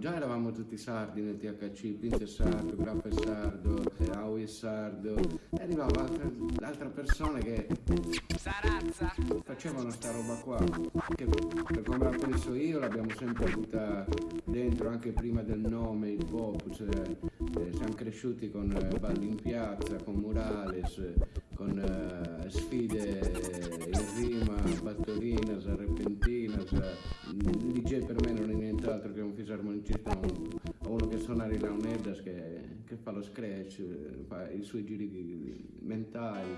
già eravamo tutti sardi nel THC, Pinze sardo, Graffa è sardo, Aui è sardo, e arrivava altre, persone che Sarazza. facevano sta roba qua, che per come la penso io l'abbiamo sempre avuta dentro anche prima del nome, il pop, cioè, eh, siamo cresciuti con eh, balli in piazza, con murales, eh, con eh, sfide o uno che suona le launeddas che, che fa lo scratch, fa i suoi giri mentali.